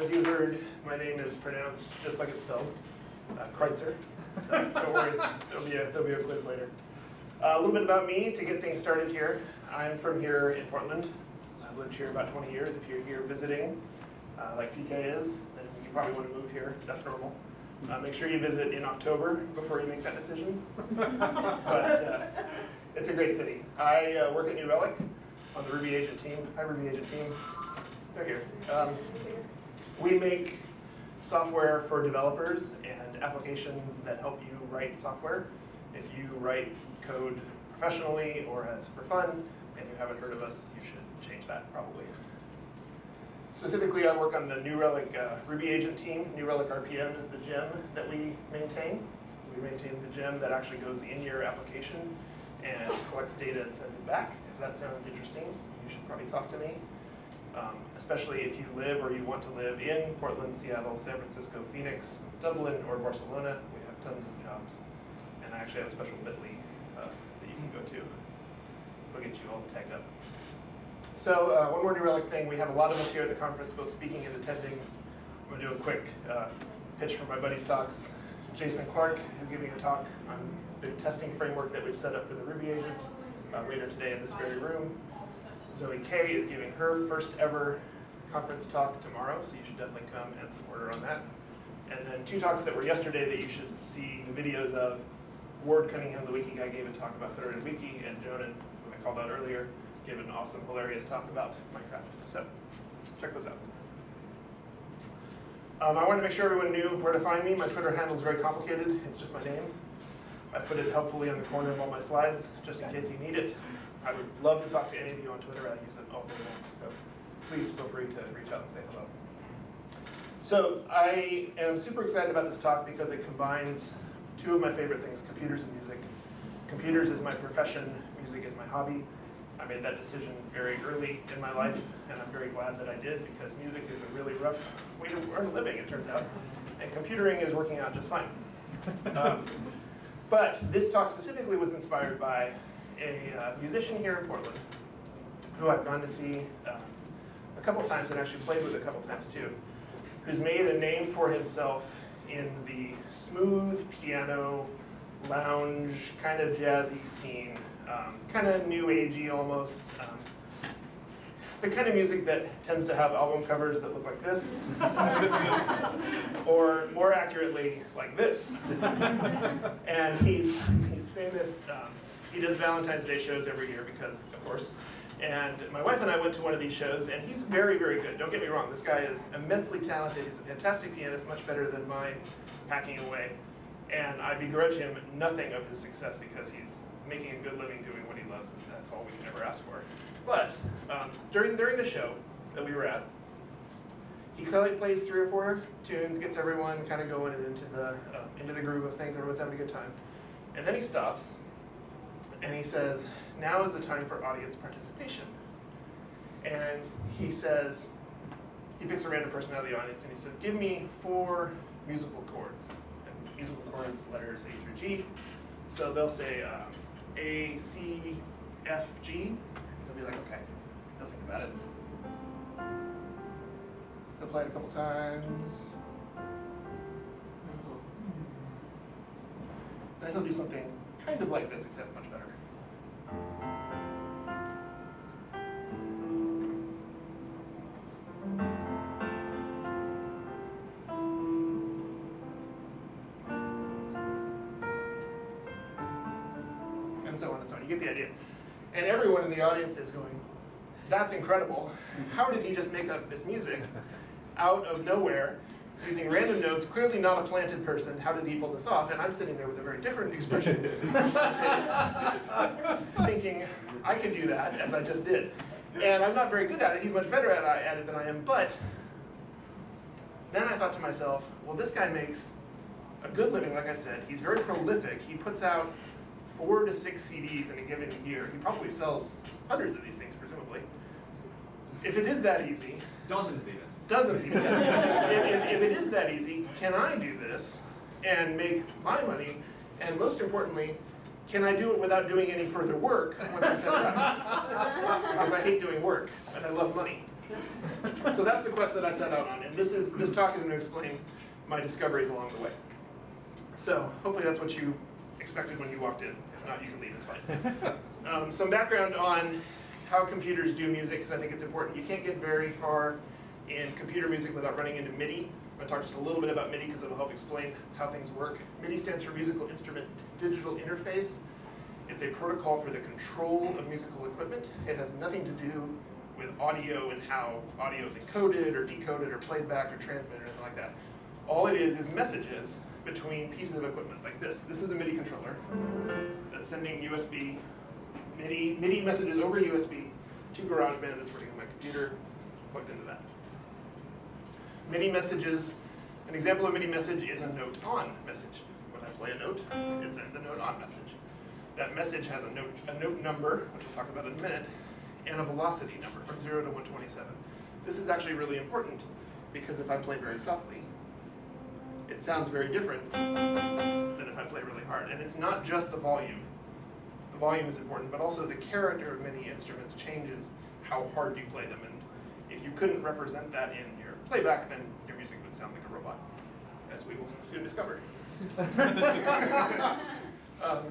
as you heard, my name is pronounced just like it's spelled, uh, Kreutzer. So don't worry, there'll be a, there'll be a quiz later. Uh, a little bit about me to get things started here. I'm from here in Portland. I've lived here about 20 years. If you're here visiting, uh, like TK is, then you probably want to move here. That's normal. Uh, make sure you visit in October before you make that decision. but uh, it's a great city. I uh, work at New Relic on the Ruby Agent team. Hi, Ruby Agent team. They're here. Um, we make software for developers and applications that help you write software. If you write code professionally or as for fun, and you haven't heard of us, you should change that probably. Specifically, I work on the New Relic uh, Ruby Agent team. New Relic RPM is the gem that we maintain. We maintain the gem that actually goes in your application and collects data and sends it back. If that sounds interesting, you should probably talk to me. Um, especially if you live or you want to live in Portland, Seattle, San Francisco, Phoenix, Dublin, or Barcelona. We have tons of jobs. And I actually have a special bit.ly uh, that you can go to. We'll get you all tagged up. So uh, one more New Relic thing. We have a lot of us here at the conference, both speaking and attending. I'm going to do a quick uh, pitch for my buddy's talks. Jason Clark is giving a talk on the testing framework that we've set up for the Ruby agent uh, later today in this very room. Zoe Kay is giving her first ever conference talk tomorrow, so you should definitely come and support her on that. And then two talks that were yesterday that you should see the videos of. Ward Cunningham, the wiki guy, gave a talk about Federated Wiki, and Jonan, who I called out earlier, gave an awesome, hilarious talk about Minecraft. So check those out. Um, I wanted to make sure everyone knew where to find me. My Twitter handle is very complicated. It's just my name. I put it helpfully on the corner of all my slides, just in case you need it. I would love to talk to any of you on Twitter. I use it all day long. So please feel free to reach out and say hello. So I am super excited about this talk because it combines two of my favorite things, computers and music. Computers is my profession, music is my hobby. I made that decision very early in my life, and I'm very glad that I did because music is a really rough way to earn a living, it turns out. And computering is working out just fine. Um, but this talk specifically was inspired by a uh, musician here in Portland who I've gone to see uh, a couple times and actually played with a couple times too, who's made a name for himself in the smooth piano, lounge, kind of jazzy scene, um, kind of new agey almost. Um, the kind of music that tends to have album covers that look like this, or more accurately, like this. and he's, he's famous, um, he does Valentine's Day shows every year because, of course. And my wife and I went to one of these shows, and he's very, very good. Don't get me wrong, this guy is immensely talented. He's a fantastic pianist, much better than my hacking away. And I begrudge him nothing of his success because he's making a good living doing what he loves, and that's all we can ever ask for. But um, during, during the show that we were at, he clearly plays three or four tunes, gets everyone kind of going into the, uh, into the groove of things, everyone's having a good time. And then he stops, and he says, now is the time for audience participation. And he says, he picks a random person out of the audience and he says, give me four musical chords. And musical chords, letters A through G. So they'll say um, A, C, F, G. They'll be like, okay, they'll think about it. They'll play it a couple times. Then he'll do something kind of like this, except much better. And so on and so on. You get the idea. And everyone in the audience is going, that's incredible. How did he just make up this music out of nowhere using random notes, clearly not a planted person. How did he pull this off? And I'm sitting there with a very different expression thinking, I can do that, as I just did. And I'm not very good at it. He's much better uh, at it than I am. But then I thought to myself, well, this guy makes a good living, like I said. He's very prolific. He puts out four to six CDs in a given year. He probably sells hundreds of these things, presumably. If it is that easy. Dozens even. Dozens even. if, if, if it is that easy, can I do this and make my money? And most importantly, can I do it without doing any further work once I set it up? because I hate doing work and I love money. So that's the quest that I set out on, and this is, this talk is gonna explain my discoveries along the way. So hopefully that's what you expected when you walked in. If not, you can leave, it's fine. Um, some background on how computers do music, because I think it's important. You can't get very far in computer music without running into MIDI. I'm gonna talk just a little bit about MIDI because it'll help explain how things work. MIDI stands for Musical Instrument Digital Interface. It's a protocol for the control of musical equipment. It has nothing to do with audio and how audio is encoded or decoded or played back or transmitted or anything like that. All it is is messages between pieces of equipment like this. This is a MIDI controller that's sending USB, MIDI, MIDI messages over USB to GarageBand that's running on my computer, plugged into that. MIDI messages, an example of MIDI message is a note on message. When I play a note, it sends a note on message. That message has a note, a note number, which we'll talk about in a minute, and a velocity number from 0 to 127. This is actually really important because if I play very softly, it sounds very different than if I play really hard. And it's not just the volume. The volume is important, but also the character of many instruments changes how hard you play them. And if you couldn't represent that in your playback, then your music would sound like a robot, as we will soon discover. um,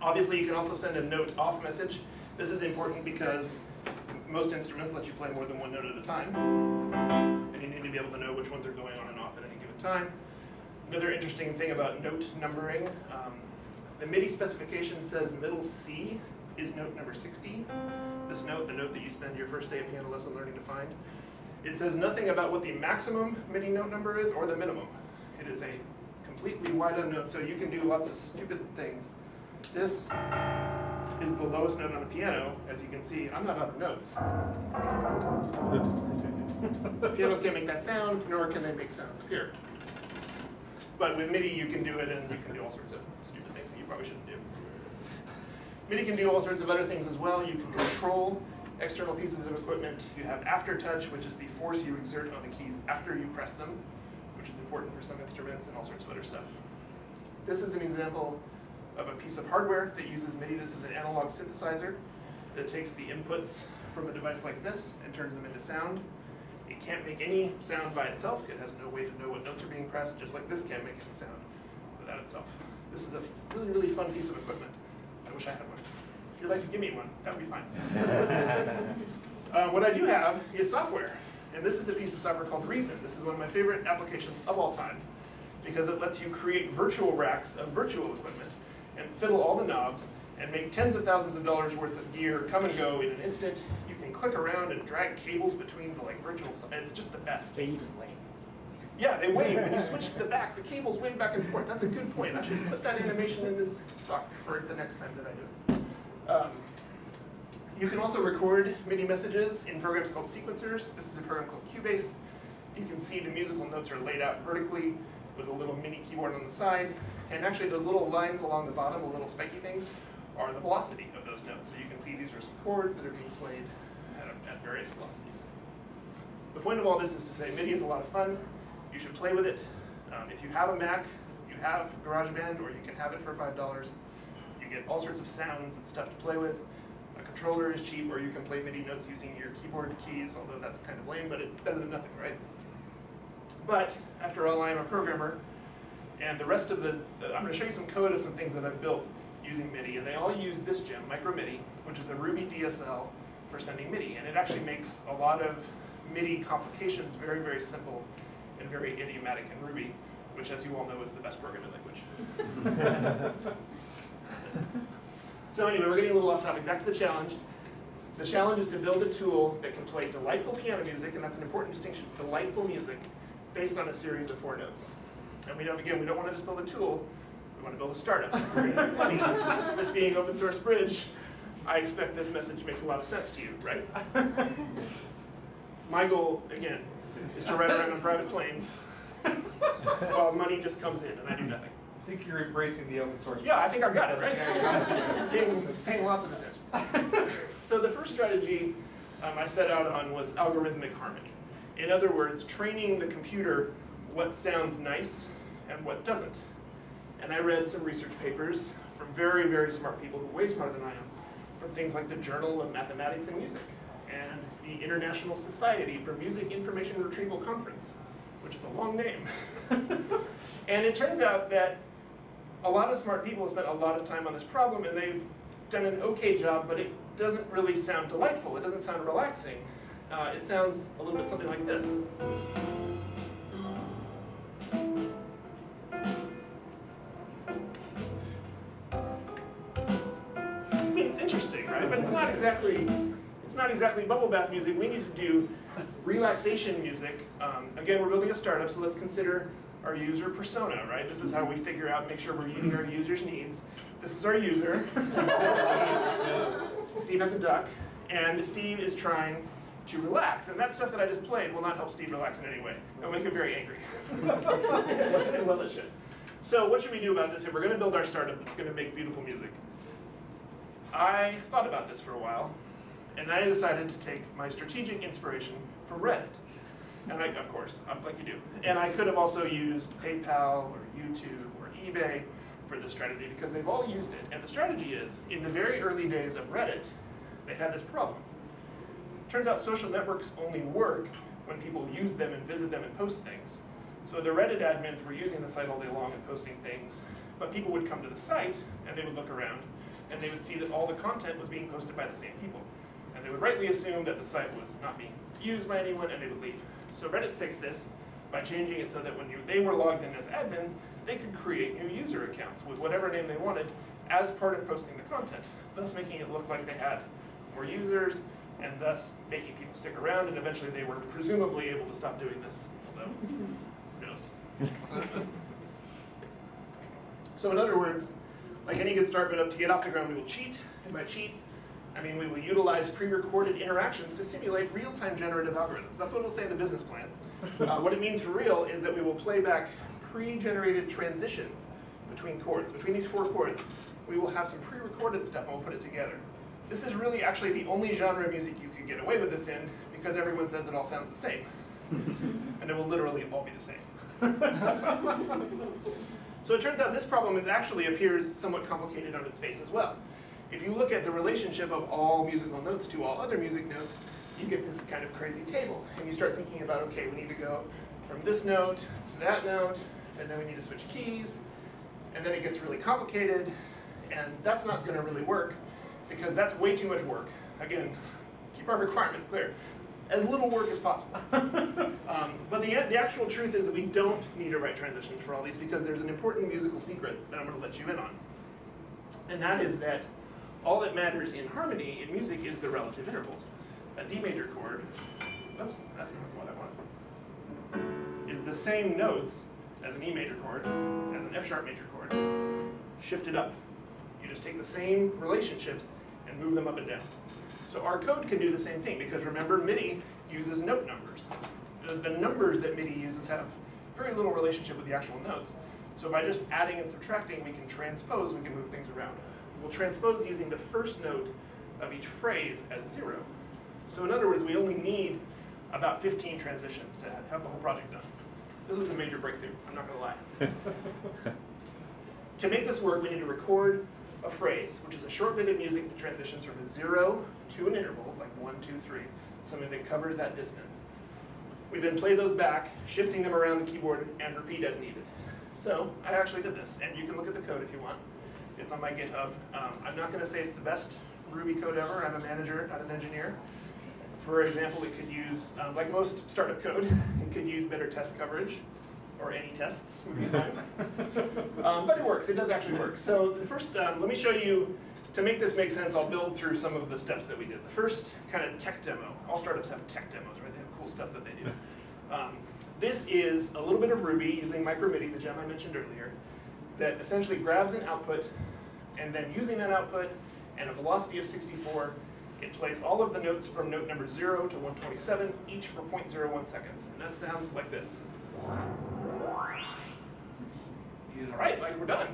obviously, you can also send a note off message. This is important because most instruments let you play more than one note at a time. And you need to be able to know which ones are going on and off at any given time. Another interesting thing about note numbering, um, the MIDI specification says middle C is note number 60. This note, the note that you spend your first day of piano lesson learning to find. It says nothing about what the maximum MIDI note number is or the minimum. It is a completely wide unknown, so you can do lots of stupid things. This is the lowest note on a piano, as you can see. I'm not out of notes. Pianos can't make that sound, nor can they make sounds appear. But with MIDI, you can do it, and you can do all sorts of stupid things that you probably shouldn't do. MIDI can do all sorts of other things as well. You can control external pieces of equipment. You have aftertouch, which is the force you exert on the keys after you press them, which is important for some instruments and all sorts of other stuff. This is an example of a piece of hardware that uses MIDI. This is an analog synthesizer that takes the inputs from a device like this and turns them into sound. It can't make any sound by itself. It has no way to know what notes are being pressed, just like this can't make any sound without itself. This is a really, really fun piece of equipment. I wish I had one. If you'd like to give me one, that would be fine. uh, what I do have is software. And this is a piece of software called Reason. This is one of my favorite applications of all time because it lets you create virtual racks of virtual equipment and fiddle all the knobs and make tens of thousands of dollars worth of gear come and go in an instant. You can click around and drag cables between the like virtual, it's just the best. They even wave. Yeah, they wave. When you switch to the back, the cables wave back and forth. That's a good point. I should put that animation in this talk for the next time that I do it. Um, you can also record MIDI messages in programs called sequencers. This is a program called Cubase. You can see the musical notes are laid out vertically with a little mini keyboard on the side. And actually those little lines along the bottom, the little spiky things, are the velocity of those notes. So you can see these are some chords that are being played at, at various velocities. The point of all this is to say MIDI is a lot of fun. You should play with it. Um, if you have a Mac, you have GarageBand, or you can have it for $5. You get all sorts of sounds and stuff to play with. A controller is cheap, or you can play MIDI notes using your keyboard keys, although that's kind of lame, but it's better than nothing, right? But after all, I am a programmer, and the rest of the, the I'm going to show you some code of some things that I've built using MIDI, and they all use this gem, MicroMIDI, which is a Ruby DSL for sending MIDI, and it actually makes a lot of MIDI complications very, very simple and very idiomatic in Ruby, which as you all know is the best programming language. so anyway, we're getting a little off topic. Back to the challenge. The challenge is to build a tool that can play delightful piano music, and that's an important distinction, delightful music, based on a series of four notes. And we don't, again, we don't want to just build a tool, we want to build a startup. money. this being open source bridge, I expect this message makes a lot of sense to you, right? My goal, again, is to ride around on private planes while money just comes in and I do nothing. I think you're embracing the open source. Yeah, I think I've got it, right? paying, paying lots of attention. So the first strategy um, I set out on was algorithmic harmony. In other words, training the computer what sounds nice and what doesn't. And I read some research papers from very, very smart people who are way smarter than I am, from things like the Journal of Mathematics and Music. and the International Society for Music Information Retrieval Conference, which is a long name. and it turns out that a lot of smart people have spent a lot of time on this problem and they've done an okay job, but it doesn't really sound delightful. It doesn't sound relaxing. Uh, it sounds a little bit something like this. I mean, it's interesting, right? But it's not exactly, it's not exactly bubble bath music. We need to do relaxation music. Um, again, we're building a startup, so let's consider our user persona, right? This is how we figure out, make sure we're meeting our users' needs. This is our user. Steve. Has a duck, and Steve is trying to relax. And that stuff that I just played will not help Steve relax in any way. It'll make him very angry. well, it should. So what should we do about this? If we're going to build our startup that's going to make beautiful music, I thought about this for a while, and then I decided to take my strategic inspiration from Reddit. And I, of course, like you do. And I could have also used PayPal or YouTube or eBay for this strategy because they've all used it. And the strategy is, in the very early days of Reddit, they had this problem. Turns out social networks only work when people use them and visit them and post things. So the Reddit admins were using the site all day long and posting things, but people would come to the site and they would look around and they would see that all the content was being posted by the same people. And they would rightly assume that the site was not being used by anyone and they would leave. So Reddit fixed this by changing it so that when you, they were logged in as admins, they could create new user accounts with whatever name they wanted as part of posting the content, thus making it look like they had more users and thus making people stick around and eventually they were presumably able to stop doing this, although who knows. so in other words, like any good startup, to get off the ground we will cheat, and by cheat, I mean we will utilize pre-recorded interactions to simulate real-time generative algorithms. That's what it'll say in the business plan. Uh, what it means for real is that we will play back pre-generated transitions between chords. Between these four chords, we will have some pre-recorded stuff and we'll put it together. This is really actually the only genre of music you can get away with this in because everyone says it all sounds the same. and it will literally all be the same. so it turns out this problem is actually appears somewhat complicated on its face as well. If you look at the relationship of all musical notes to all other music notes, you get this kind of crazy table. And you start thinking about, okay, we need to go from this note to that note, and then we need to switch keys, and then it gets really complicated, and that's not going to really work because that's way too much work. Again, keep our requirements clear. As little work as possible. um, but the, the actual truth is that we don't need to write transitions for all these because there's an important musical secret that I'm going to let you in on. And that is that all that matters in harmony in music is the relative intervals. A D major chord, oops, that's not what I wanted, is the same notes as an E major chord, as an F sharp major chord, shifted up. You just take the same relationships and move them up and down. So our code can do the same thing because remember MIDI uses note numbers. The, the numbers that MIDI uses have very little relationship with the actual notes. So by just adding and subtracting, we can transpose, we can move things around. We'll transpose using the first note of each phrase as zero. So in other words, we only need about 15 transitions to have the whole project done. This was a major breakthrough, I'm not gonna lie. to make this work, we need to record a phrase, which is a short bit of music that transitions from a zero to an interval, like one, two, three, something that covers that distance. We then play those back, shifting them around the keyboard and repeat as needed. So I actually did this, and you can look at the code if you want. It's on my GitHub. Um, I'm not gonna say it's the best Ruby code ever. I'm a manager, not an engineer. For example, it could use, um, like most startup code, it could use better test coverage or any tests would be um, but it works, it does actually work. So the first, um, let me show you, to make this make sense, I'll build through some of the steps that we did. The first kind of tech demo, all startups have tech demos, right? They have cool stuff that they do. Um, this is a little bit of Ruby using MicroMIDI, the gem I mentioned earlier, that essentially grabs an output, and then using that output and a velocity of 64, it plays all of the notes from note number 0 to 127, each for 0.01 seconds. And that sounds like this. All right, like we're done.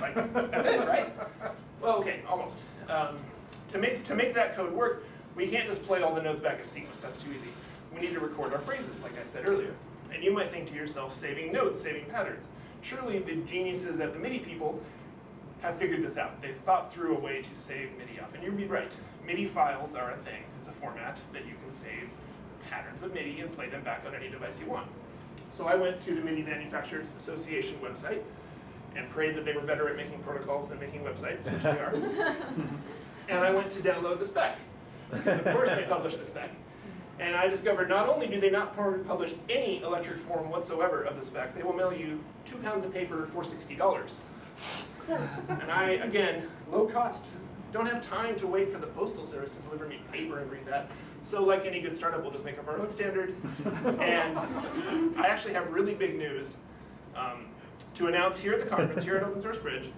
Like that's it, right? Well, okay, almost. Um, to make to make that code work, we can't just play all the notes back in sequence. That's too easy. We need to record our phrases, like I said earlier. And you might think to yourself, saving notes, saving patterns. Surely the geniuses at the MIDI people have figured this out. They've thought through a way to save MIDI up. And you'd be right, MIDI files are a thing. It's a format that you can save patterns of MIDI and play them back on any device you want. So I went to the MIDI Manufacturers Association website and prayed that they were better at making protocols than making websites, which they are. and I went to download the spec, because of course they publish the spec. And I discovered not only do they not publish any electric form whatsoever of the spec, they will mail you two pounds of paper for $60. And I, again, low cost, don't have time to wait for the postal service to deliver me paper and read that. So like any good startup, we'll just make up our own standard. And I actually have really big news um, to announce here at the conference, here at Open Source Bridge.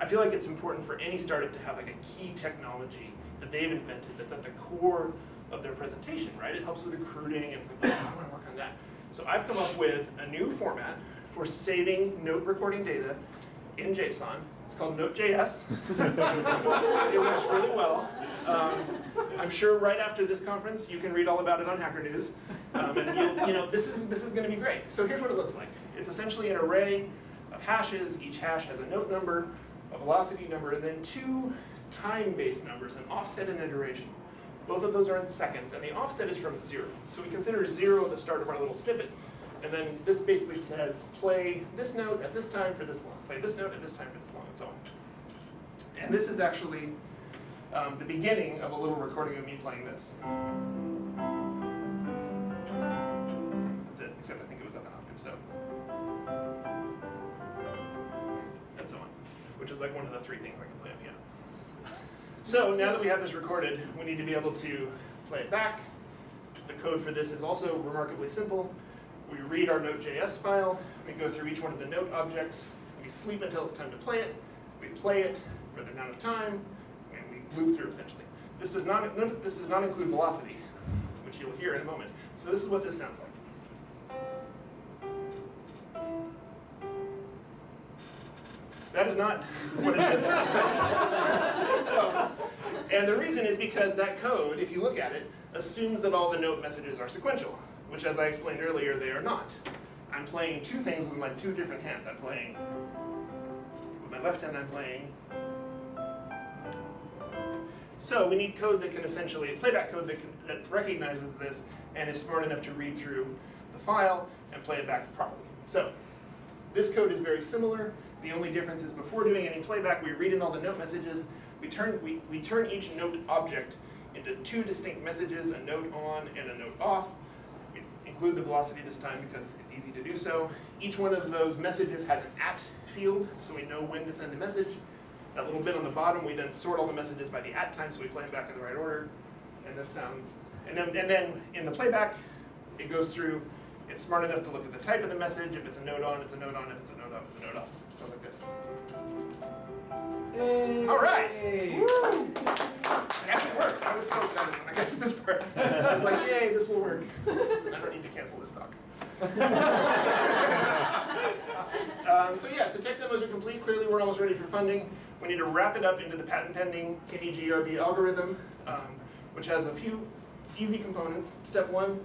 I feel like it's important for any startup to have like a key technology that they've invented that's at the core of their presentation, right? It helps with recruiting and it's like, oh, I want to work on that. So I've come up with a new format for saving note recording data in JSON. It's called Node.js. it works really well. Um, I'm sure right after this conference you can read all about it on Hacker News. Um, and you know this is this is going to be great. So here's what it looks like. It's essentially an array of hashes. Each hash has a note number, a velocity number, and then two time-based numbers, an offset and a duration. Both of those are in seconds, and the offset is from zero. So we consider zero the start of our little snippet. And then this basically says, play this note at this time for this long, play this note at this time for this long, and so on. And this is actually um, the beginning of a little recording of me playing this. That's it, except I think it was up an octave, so. And so on, which is like one of the three things I can play on piano. So now that we have this recorded, we need to be able to play it back. The code for this is also remarkably simple. We read our Node.js file, we go through each one of the note objects, we sleep until it's time to play it, we play it for the amount of time, and we loop through essentially. This does not, this does not include velocity, which you'll hear in a moment. So this is what this sounds like. That is not what it should sound like. And the reason is because that code, if you look at it, assumes that all the note messages are sequential, which as I explained earlier, they are not. I'm playing two things with my two different hands. I'm playing, with my left hand I'm playing. So we need code that can essentially, playback code that, can, that recognizes this and is smart enough to read through the file and play it back properly. So this code is very similar. The only difference is before doing any playback, we read in all the note messages. We turn, we, we turn each note object into two distinct messages, a note on and a note off. We include the velocity this time because it's easy to do so. Each one of those messages has an at field, so we know when to send a message. That little bit on the bottom, we then sort all the messages by the at time, so we play them back in the right order. And this sounds, and then, and then in the playback, it goes through, it's smart enough to look at the type of the message. If it's a note on, it's a note on. If it's a note off, it's a note off. Sounds like this. All right. Woo! It actually works. I was so excited when I got to this part. I was like, yay, this will work. I don't need to cancel this talk. um, so yes, the tech demos are complete. Clearly, we're almost ready for funding. We need to wrap it up into the patent pending KDGRB algorithm, um, which has a few easy components. Step one,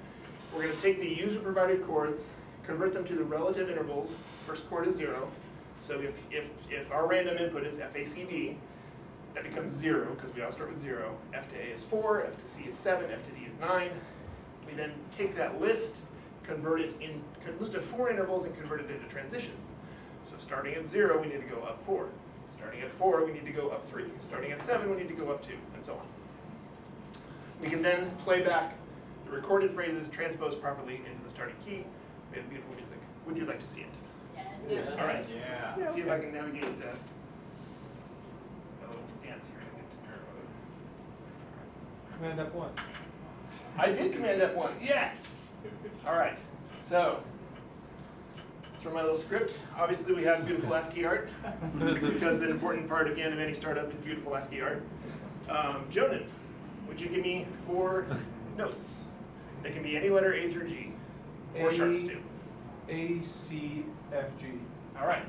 we're going to take the user provided chords, convert them to the relative intervals. First chord is zero. So if, if, if our random input is FACB, that becomes zero, because we all start with zero. F to A is four, F to C is seven, F to D is nine. We then take that list, convert it in, list of four intervals and convert it into transitions. So starting at zero, we need to go up four. Starting at four, we need to go up three. Starting at seven, we need to go up two, and so on. We can then play back the recorded phrases transposed properly into the starting key. We have beautiful music. Would you like to see it? Yes. All right. Yeah. Let's see if I can navigate uh, a dance here. Command F1. I did Command F1. Yes! All right. So, for my little script, obviously we have beautiful ASCII art because an important part again of any startup is beautiful ASCII art. Um, Jonan, would you give me four notes? They can be any letter A through G, or sharps too. A, C, F, G. All right.